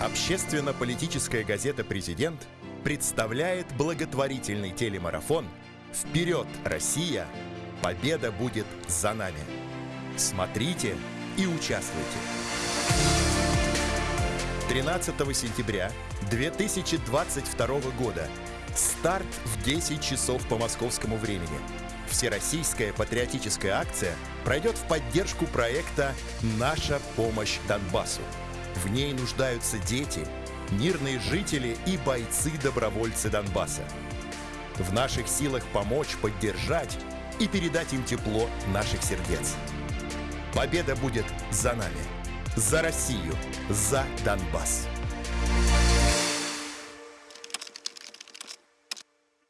Общественно-политическая газета «Президент» представляет благотворительный телемарафон «Вперед, Россия! Победа будет за нами!» Смотрите и участвуйте! 13 сентября 2022 года. Старт в 10 часов по московскому времени. Всероссийская патриотическая акция пройдет в поддержку проекта «Наша помощь Донбассу». В ней нуждаются дети, мирные жители и бойцы-добровольцы Донбасса. В наших силах помочь, поддержать и передать им тепло наших сердец. Победа будет за нами, за Россию, за Донбасс.